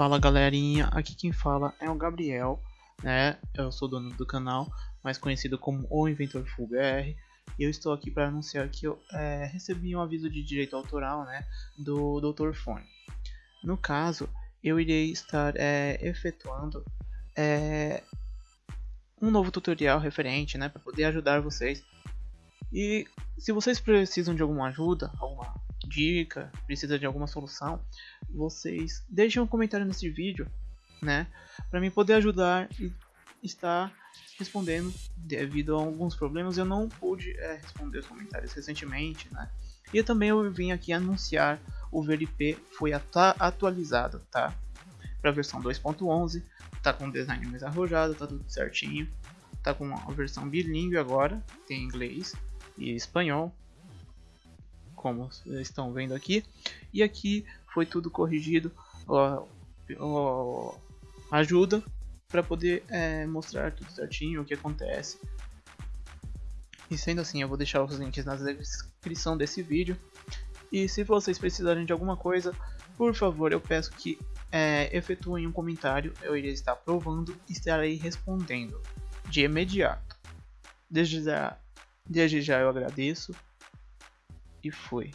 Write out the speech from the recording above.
Fala galerinha, aqui quem fala é o Gabriel, né? Eu sou dono do canal, mais conhecido como o Inventor Full BR. E eu estou aqui para anunciar que eu é, recebi um aviso de direito autoral, né, do Dr. Fone. No caso, eu irei estar é, efetuando é, um novo tutorial referente, né, para poder ajudar vocês. E se vocês precisam de alguma ajuda, alguma dica, precisa de alguma solução, vocês deixem um comentário nesse vídeo, né, para mim poder ajudar e estar respondendo devido a alguns problemas eu não pude é, responder os comentários recentemente, né? E também eu vim aqui anunciar o VLP foi atualizado, tá? Para a versão 2.11, tá com design mais arrojado, tá tudo certinho. Tá com uma versão bilíngue agora, tem inglês e espanhol, como estão vendo aqui. E aqui foi tudo corrigido, ó, ó, ajuda para poder é, mostrar tudo certinho o que acontece. E sendo assim, eu vou deixar os links na descrição desse vídeo. E se vocês precisarem de alguma coisa, por favor, eu peço que é, efetuem um comentário. Eu irei estar provando e estarei respondendo de imediato. Desde já, desde já eu agradeço e fui.